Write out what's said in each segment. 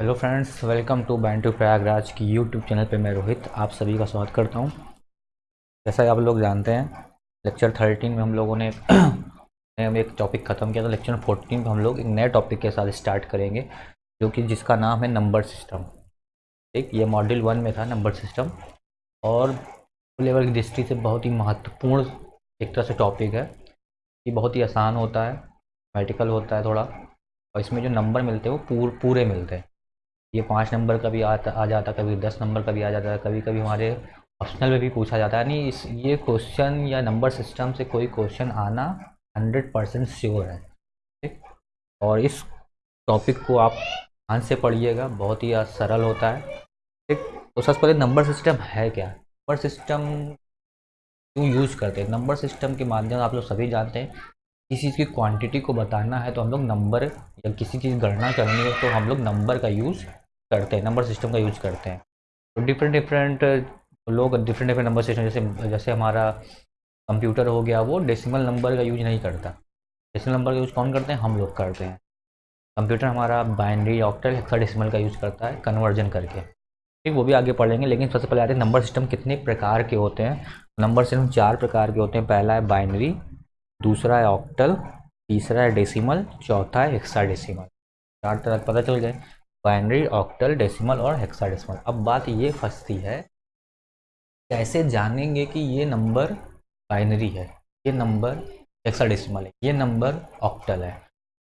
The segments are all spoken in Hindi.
Hello friends welcome to band two Prayagraj की यूट्यूब चैनल पे मैं रोहित आप सभी का स्वागत करता हूँ। जैसा आप लोग जानते हैं लेक्चर थर्टीन में हम लोगों ने हम एक टॉपिक ख़त्म किया था। लेक्चर फोर्टीन में हम लोग एक नए टॉपिक के साथ स्टार्ट करेंगे जो कि जिसका नाम है नंबर सिस्टम ठीक ये मॉड्यूल वन में था नंबर सिस्टम और लेवल की दृष्टि से बहुत ही महत्वपूर्ण एक तरह से टॉपिक है ये बहुत ही आसान होता है मेडिकल होता है थोड़ा और इसमें जो नंबर मिलते हैं वो पूर, पूरे मिलते हैं। ये पाँच नंबर का भी आता, आ जाता, कभी दस नंबर का भी आ जाता है कभी कभी हमारे ऑप्शनल में भी पूछा जाता है। यानी इस, ये क्वेश्चन या नंबर सिस्टम से कोई क्वेश्चन आना हंड्रेड परसेंट श्योर है। ठीक? और इस टॉपिक को आप ध्यान से पढ़िएगा, बहुत ही सरल होता है। ठीक? तो सबसे पहले नंबर सिस्टम है क्या? नंबर सिस्टम क्यों यूज़ करते हैं? नंबर सिस्टम के माध्यम आप लोग सभी जानते हैं, किसी चीज़ की क्वांटिटी को बताना है तो हम लोग नंबर या किसी चीज़ गणना करनी है तो हम लोग नंबर का यूज़ करते हैं नंबर सिस्टम का यूज़ करते हैं। तो डिफरेंट डिफरेंट लोग डिफरेंट डिफरेंट नंबर सिस्टम जैसे जैसे हमारा कंप्यूटर हो गया, वो डेसिमल नंबर का यूज़ नहीं करता। डेसिमल नंबर का यूज़ कौन करते हैं? हम लोग करते हैं। कंप्यूटर हमारा बाइनरी ऑक्टल हेक्साडेसिमल का यूज़ करता है कन्वर्जन करके। ठीक, वो भी आगे पढ़ लेंगे लेकिन सबसे पहले आते हैं नंबर सिस्टम कितने प्रकार के होते हैं? नंबर सिस्टम चार प्रकार के होते हैं। पहला है बाइनरी दूसरा है ऑक्टल तीसरा है डेसिमल चौथा है हेक्साडेसिमल चार तरह पता चल गए। बाइनरी, ऑक्टल, डेसिमल और हेक्साडेसिमल। अब बात ये फंसती है, कैसे जानेंगे कि ये नंबर बाइनरी है? ये नंबर हेक्साडेसिमल है, ये नंबर ऑक्टल है।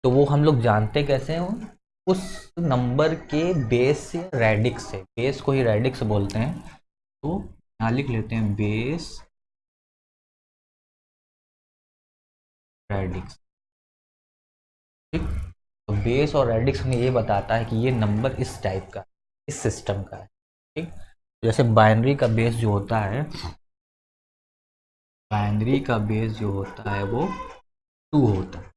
तो वो हम लोग जानते कैसे हैं? उस नंबर के बेस से रेडिक्स से। बेस को ही रेडिक्स बोलते हैं। तो यहाँ लिख लेते हैं बेस रेडिक्स। बेस और रेडिक्स हमें ये बताता है कि ये नंबर इस टाइप का इस सिस्टम का है, ठीक? जैसे बाइनरी का बेस जो होता है, बाइनरी का बेस जो होता है वो टू होता है।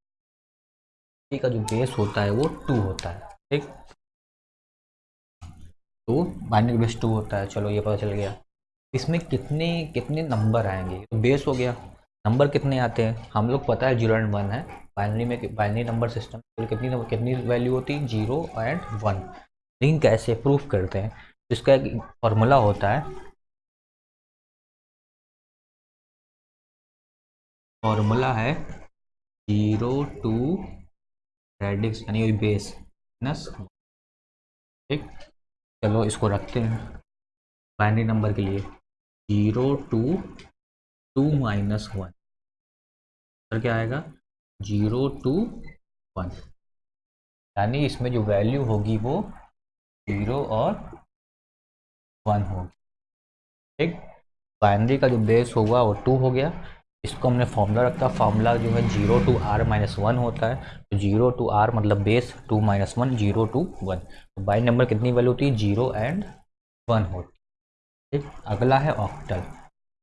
का जो बेस होता है वो टू होता है, ठीक? तो बाइनरी बेस टू होता है, चलो ये पता चल गया। इसमें कितने कितने नंबर आएँगे? तो बेस हो गया। नंबर कितने आते हैं? हम लोग पता है ज़ीरो एंड वन है। बाइनरी में बाइनरी नंबर सिस्टम कितनी कितनी वैल्यू होती है? Zero and one. लेकिन कैसे प्रूफ करते हैं? इसका एक फॉर्मूला होता है, फॉर्मूला है ज़ीरो टू रेडिक्स, यानी बेस, माइनस ठीक? चलो इसको रखते हैं। बाइनरी नंबर के लिए zero to two minus one. क्या आएगा? Zero to one. यानी इसमें जो वैल्यू होगी वो ज़ीरो और वन होगी। ठीक? बाइनरी का जो बेस होगा वो टू हो गया। इसको हमने फॉर्मूला रखा। फॉर्मूला जो है zero to R minus one होता है। तो ज़ीरो टू आर मतलब base two minus one zero to one. तो बाइन नंबर कितनी वैल्यू होती है? ज़ीरो एंड वन होती है। ठीक? अगला है ऑक्टल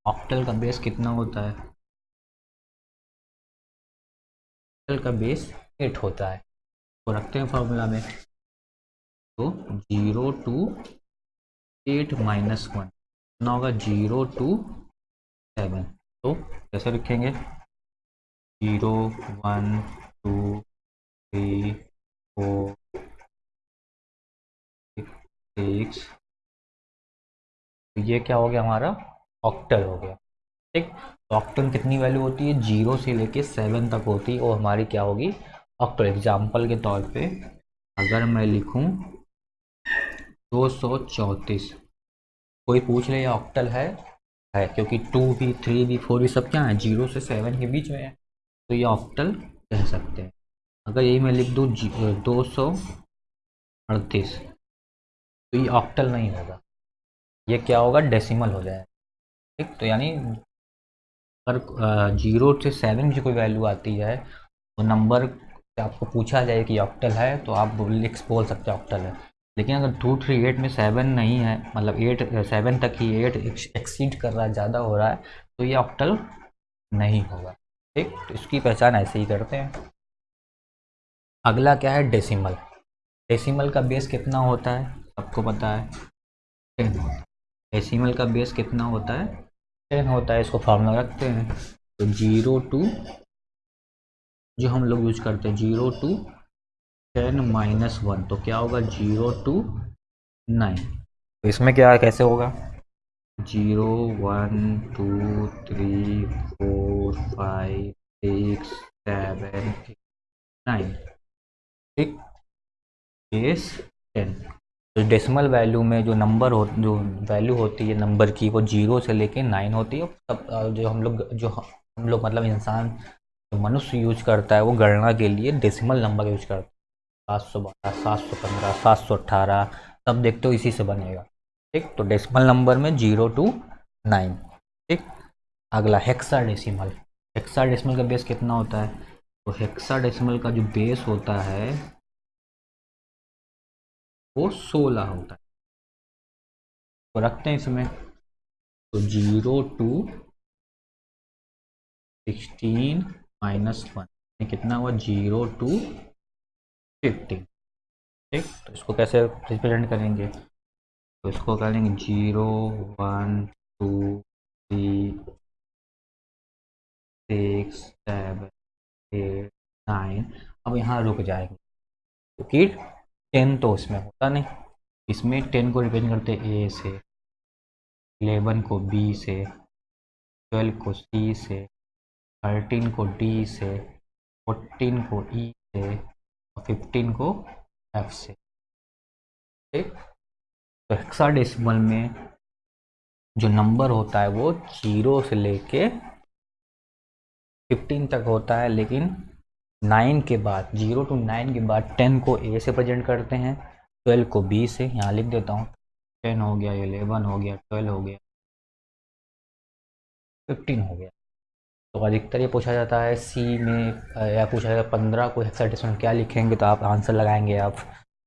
ऑक्टल का बेस कितना होता है? का बेस एट होता है। तो रखते हैं फॉर्मूला में। तो zero to eight minus one कितना होगा? ज़ीरो टू सेवन तो कैसे लिखेंगे zero one two three four six ये क्या हो गया हमारा? ऑक्टल हो गया। ठीक? ऑक्टल कितनी वैल्यू होती है? ज़ीरो से लेके सेवन तक होती है। और हमारी क्या होगी? ऑक्टल एग्ज़ाम्पल के तौर पे अगर मैं लिखूं, दो सौ चौंतीस। कोई पूछ ले ऑक्टल है? है, क्योंकि टू भी थ्री भी फोर भी सब क्या है? ज़ीरो से सेवन के बीच में है। तो ये ऑक्टल कह सकते हैं। अगर यही मैं लिख दूँ दो सौ अड़तीस। तो ये ऑक्टल नहीं होगा। ये क्या होगा? डेसिमल हो जाए ठीक? तो यानी अगर ज़ीरो से सेवन की कोई वैल्यू आती है तो नंबर आपको पूछा जाए कि ऑक्टल है तो आप लिख बोल सकते हैं ऑक्टल है। लेकिन अगर टू थ्री एट में सेवन नहीं है मतलब एट सेवन तक ही एट एक्सीड कर रहा है, ज़्यादा हो रहा है तो ये ऑक्टल नहीं होगा। ठीक? तो इसकी पहचान ऐसे ही करते हैं। अगला क्या है? डेसिमल। डेसिमल का बेस कितना होता है? सबको पता है। डेसिमल का बेस कितना होता है? टेन होता है, इसको फार्मूला रखते हैं। तो ज़ीरो टू जो हम लोग यूज़ करते हैं zero to ten minus one तो क्या होगा? ज़ीरो टू नाइन तो इसमें क्या, कैसे होगा? Zero one two three four five six seven nine ठीक बेस टेन डेसिमल वैल्यू में जो नंबर हो, जो वैल्यू होती है नंबर की, वो ज़ीरो से लेके नाइन होती है। तब जो हम लोग, जो हम लोग मतलब इंसान मनुष्य यूज़ करता है, वो गणना के लिए डेसिमल नंबर यूज़ करता है। सात सौ बारह, सात सौ पंद्रह, सात सौ अट्ठारह तब देखते हो इसी से बनेगा। ठीक? तो डेसिमल नंबर में ज़ीरो टू नाइन ठीक? अगला हेक्सा डेसिमल हेक्सा डेसिमल का बेस कितना होता है? तो हेक्सा डेसिमल का जो बेस होता है वो सोलह होता है। तो रखते हैं इसमें। तो zero to sixteen minus one कितना हुआ? Zero to fifteen. ठीक? तो इसको कैसे रिप्रेजेंट करेंगे? तो इसको करेंगे? Zero, one, two, three, six, seven, eight, nine. अब यहाँ रुक जाएँगे। तो टेन तो इसमें होता नहीं। इसमें टेन को रिप्रेजेंट करते ए से एलेवन को बी से, ट्वेल्व को सी से, थर्टीन को डी से, फोर्टीन को ई e से और फिफ्टीन को एफ़ से। ठीक? तो हेक्साडेसिमल में जो नंबर होता है वो ज़ीरो से लेके फिफ्टीन तक होता है, लेकिन नाइन के बाद, ज़ीरो टू नाइन के बाद टेन को ए से प्रेजेंट करते हैं। ट्वेल्व को बी से, यहाँ लिख देता हूँ। टेन हो गया एलेवन हो गया, ट्वेल्व हो गया, फिफ्टीन हो गया। तो अधिकतर ये पूछा जाता है सी में या पूछा जाता है, पंद्रह को हेक्साडेसिमल क्या लिखेंगे? तो आप आंसर लगाएँगे आप।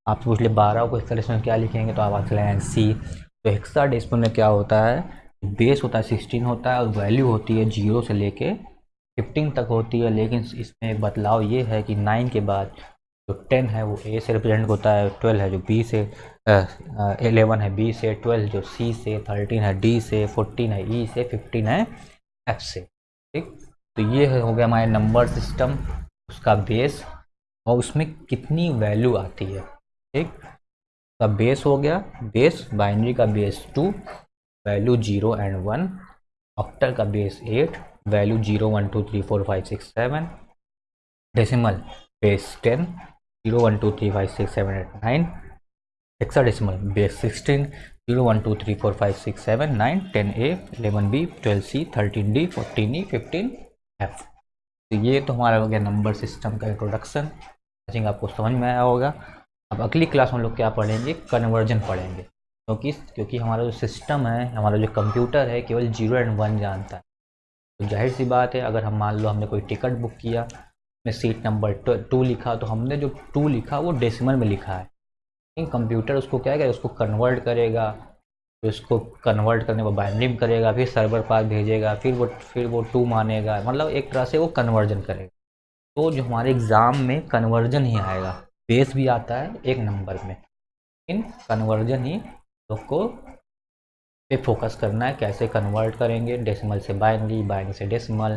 आप पूछ ले बारह को हेक्साडेसिमल क्या लिखेंगे? तो आप आंसर लगाएँगे सी तो हेक्साडेसिमल में क्या होता है? बेस होता है सिक्सटीन होता है और वैल्यू होती है ज़ीरो से लेके फिफ्टीन तक होती है, लेकिन इसमें बदलाव ये है कि नाइन के बाद जो टेन है, वो ए से रिप्रेजेंट होता है ट्वेल्व है जो बी से एलेवन है बी से ट्वेल्व जो सी से थर्टीन है डी से फोर्टीन है ई e से फिफ्टीन है एफ़ से, ठीक? तो ये हो गया हमारे नंबर सिस्टम उसका बेस और उसमें कितनी वैल्यू आती है, ठीक? का बेस हो गया बेस बाइनरी का base two value zero and one octal का base eight value zero one two three four five six seven decimal base ten zero one two three five six seven eight nine hexadecimal base sixteen zero one two three four five six seven nine ten A eleven B twelve C thirteen D fourteen E fifteen F तो ये तो हमारा हो गया नंबर सिस्टम का इंट्रोडक्शन आई थिंक आपको समझ में आया होगा। अब अगली क्लास में लोग क्या पढ़ेंगे? कन्वर्जन पढ़ेंगे। क्योंकि क्योंकि हमारा जो सिस्टम है, हमारा जो कंप्यूटर है, केवल ज़ीरो एंड वन जानता है। तो ज़ाहिर सी बात है, अगर हम मान लो हमने कोई टिकट बुक किया में सीट नंबर टू लिखा तो हमने जो टू लिखा, वो डेसिमल में लिखा है। लेकिन कंप्यूटर उसको क्या करेगा, उसको कन्वर्ट करेगा फिर उसको कन्वर्ट करने को बाइंडिंग करेगा, फिर सर्वर पास भेजेगा, फिर वो फिर वो टू मानेगा मतलब एक तरह से वो कन्वर्जन करेगा। तो जो हमारे एग्ज़ाम में कन्वर्जन ही आएगा, बेस भी आता है एक नंबर में। लेकिन कन्वर्जन ही लोग को पे फोकस करना है, कैसे कन्वर्ट करेंगे डेसिमल से बाइनरी बाइनरी से डेसिमल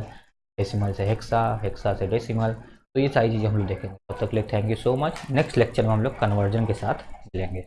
डेसिमल से हेक्सा हेक्सा से डेसिमल तो ये सारी चीज़ें हम लोग देखेंगे। तब तो तक लिए thank you so much next lecture में हम लोग कन्वर्जन के साथ मिलेंगे।